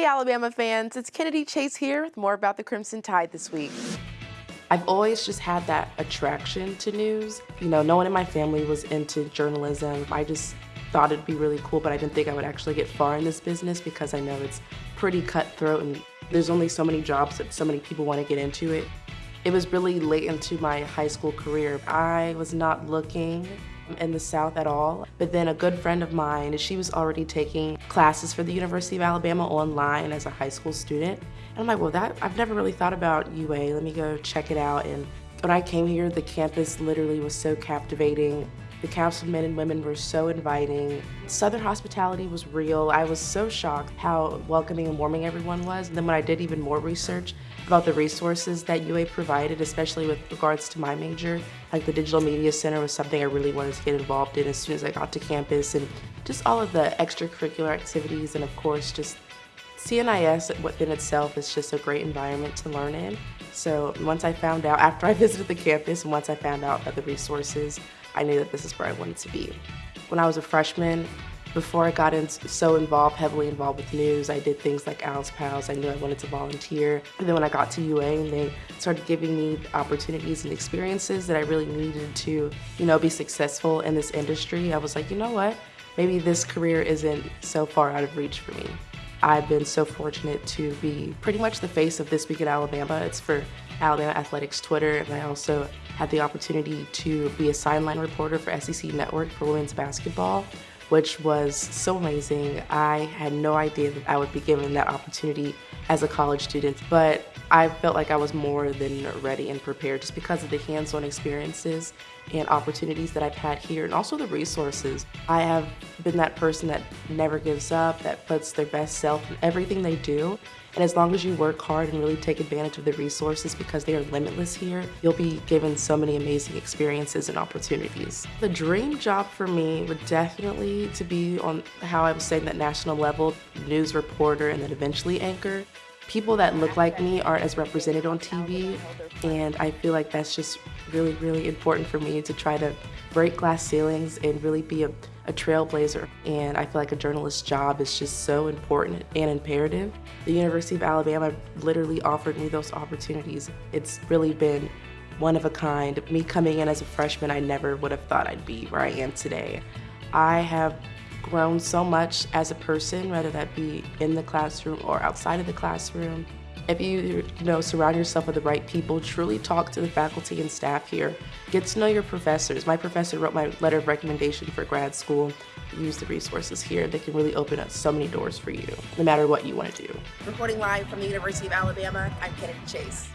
Hey Alabama fans, it's Kennedy Chase here with more about the Crimson Tide this week. I've always just had that attraction to news. You know, no one in my family was into journalism. I just thought it'd be really cool, but I didn't think I would actually get far in this business because I know it's pretty cutthroat and there's only so many jobs that so many people want to get into it. It was really late into my high school career. I was not looking in the South at all. But then a good friend of mine, she was already taking classes for the University of Alabama online as a high school student. And I'm like, well, that I've never really thought about UA. Let me go check it out. And when I came here, the campus literally was so captivating. The councilmen and women were so inviting. Southern hospitality was real. I was so shocked how welcoming and warming everyone was. And then when I did even more research about the resources that UA provided, especially with regards to my major, like the Digital Media Center was something I really wanted to get involved in as soon as I got to campus and just all of the extracurricular activities and of course just CNIS within itself is just a great environment to learn in. So once I found out, after I visited the campus and once I found out about the resources, I knew that this is where I wanted to be. When I was a freshman, before I got in, so involved, heavily involved with news, I did things like Alice Pals. I knew I wanted to volunteer. And then when I got to UA and they started giving me opportunities and experiences that I really needed to, you know, be successful in this industry, I was like, you know what? Maybe this career isn't so far out of reach for me. I've been so fortunate to be pretty much the face of This Week at Alabama. It's for Alabama Athletics Twitter, and I also had the opportunity to be a sideline reporter for SEC Network for women's basketball, which was so amazing. I had no idea that I would be given that opportunity as a college student, but I felt like I was more than ready and prepared just because of the hands-on experiences and opportunities that I've had here and also the resources. I have been that person that never gives up, that puts their best self in everything they do. And as long as you work hard and really take advantage of the resources because they are limitless here, you'll be given so many amazing experiences and opportunities. The dream job for me would definitely to be on how I was saying that national level, news reporter and then eventually anchor people that look like me aren't as represented on TV, and I feel like that's just really, really important for me to try to break glass ceilings and really be a, a trailblazer. And I feel like a journalist's job is just so important and imperative. The University of Alabama literally offered me those opportunities. It's really been one of a kind. Me coming in as a freshman, I never would have thought I'd be where I am today. I have grown so much as a person, whether that be in the classroom or outside of the classroom. If you, you know, surround yourself with the right people, truly talk to the faculty and staff here, get to know your professors. My professor wrote my letter of recommendation for grad school. Use the resources here. They can really open up so many doors for you, no matter what you want to do. Reporting live from the University of Alabama, I'm Kennedy Chase.